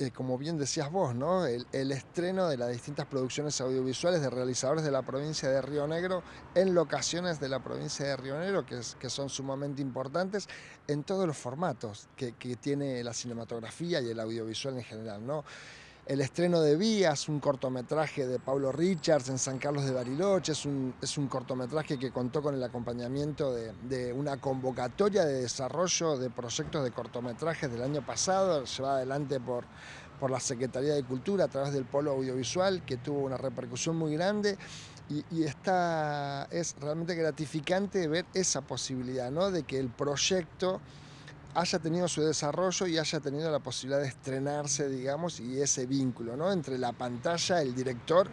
eh, como bien decías vos, ¿no? El, estreno de las distintas producciones audiovisuales de realizadores de la provincia de Río Negro en locaciones de la provincia de Río Negro, que, son sumamente importantes en todos los formatos que, que tiene la cinematografía y el audiovisual en general, ¿no? El estreno de Vías, un cortometraje de Pablo Richards en San Carlos de Bariloche, es un, es un cortometraje que contó con el acompañamiento de, una convocatoria de desarrollo de proyectos de cortometrajes del año pasado, llevada adelante por, por la Secretaría de Cultura a través del Polo Audiovisual, que tuvo una repercusión muy grande. Y, es realmente gratificante ver esa posibilidad, ¿no? de que el proyecto haya tenido su desarrollo y haya tenido la posibilidad de estrenarse, digamos, y ese vínculo ¿no? entre la pantalla, el director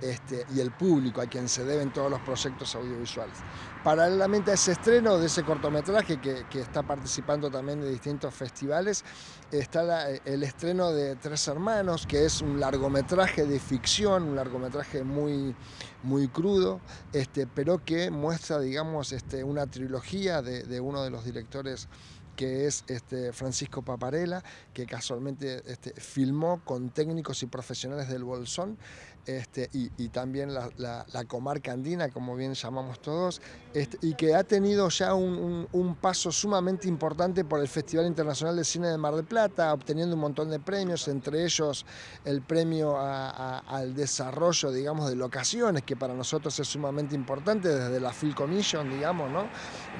este, y el público a quien se deben todos los proyectos audiovisuales. Paralelamente a ese estreno de ese cortometraje que, está participando también de distintos festivales, está el estreno de Tres Hermanos, que es un largometraje de ficción, un largometraje muy, muy crudo, este, pero que muestra, digamos, este, una trilogía de, de uno de los directores que es este, Francisco Paparela, que casualmente este, filmó con técnicos y profesionales del Bolsón, este, y, también la, comarca andina, como bien llamamos todos, este, y que ha tenido ya un, paso sumamente importante por el Festival Internacional de Cine de Mar del Plata, obteniendo un montón de premios, entre ellos el premio al desarrollo, digamos, de locaciones, que para nosotros es sumamente importante desde la Phil Commission, digamos, ¿no?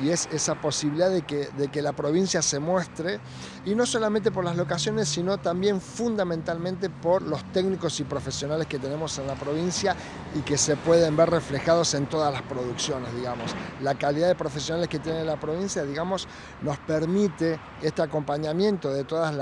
Y es esa posibilidad de que, de que la provincia se muestre, y no solamente por las locaciones, sino también fundamentalmente por los técnicos y profesionales que tenemos en la provincia y que se pueden ver reflejados en todas las producciones, digamos. La calidad de profesionales que tiene la provincia, digamos, nos permite este acompañamiento de todos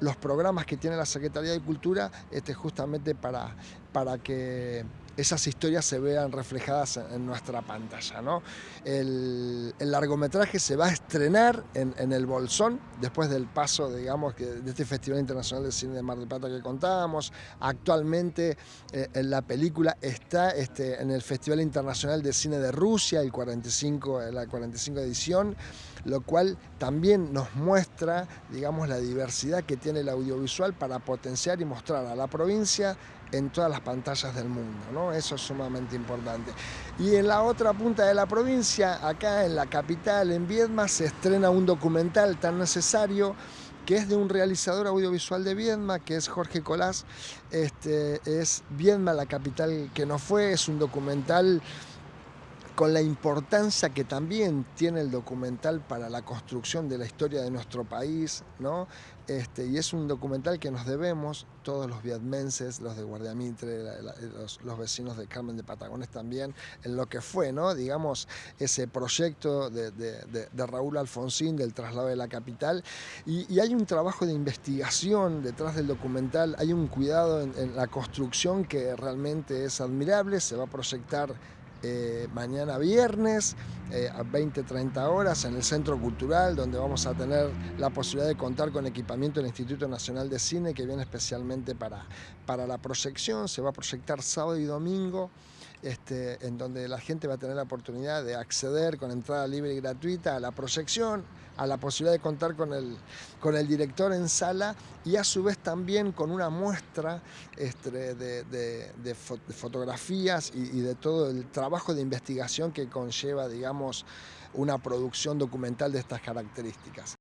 los programas que tiene la Secretaría de Cultura, este, justamente para, para que esas historias se vean reflejadas en nuestra pantalla. ¿no? El, largometraje se va a estrenar en, el Bolsón, después del paso digamos, de este Festival Internacional de Cine de Mar del Plata que contábamos. Actualmente eh, la película está este, en el Festival Internacional de Cine de Rusia, el 45, la 45 edición, lo cual también nos muestra digamos, la diversidad que tiene el audiovisual para potenciar y mostrar a la provincia en todas las pantallas del mundo, ¿no? Eso es sumamente importante. Y en la otra punta de la provincia, acá en la capital, en Viedma, se estrena un documental tan necesario que es de un realizador audiovisual de Viedma, que es Jorge Colás. Este, es Viedma, la capital que no fue, es un documental con la importancia que también tiene el documental para la construcción de la historia de nuestro país, ¿no? Este, y es un documental que nos debemos, todos los vietmenses, los de Guardiamitre, los, los, vecinos de Carmen de Patagones también, en lo que fue, ¿no? digamos, ese proyecto de, de, Raúl Alfonsín del traslado de la capital. Y, hay un trabajo de investigación detrás del documental, hay un cuidado en, en la construcción que realmente es admirable, se va a proyectar eh, mañana viernes eh, a 20-30 horas en el Centro Cultural, donde vamos a tener la posibilidad de contar con equipamiento del Instituto Nacional de Cine, que viene especialmente para, para la proyección. Se va a proyectar sábado y domingo. Este, en donde la gente va a tener la oportunidad de acceder con entrada libre y gratuita a la proyección, a la posibilidad de contar con el, con el director en sala y a su vez también con una muestra este, de, fotografías y, y de todo el trabajo de investigación que conlleva, digamos, una producción documental de estas características.